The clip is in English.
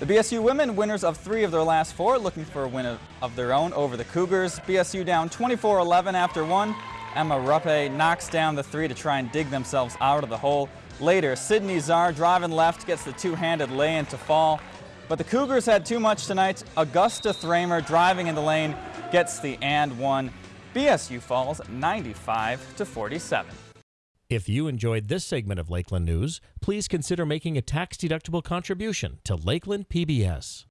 The BSU women, winners of three of their last four, looking for a win of their own over the Cougars. BSU down 24-11 after one. Emma Ruppe knocks down the three to try and dig themselves out of the hole. Later, Sydney Czar driving left gets the two-handed lay-in to fall. But the Cougars had too much tonight. Augusta Thramer driving in the lane gets the and one. BSU falls 95 to 47. If you enjoyed this segment of Lakeland News, please consider making a tax-deductible contribution to Lakeland PBS.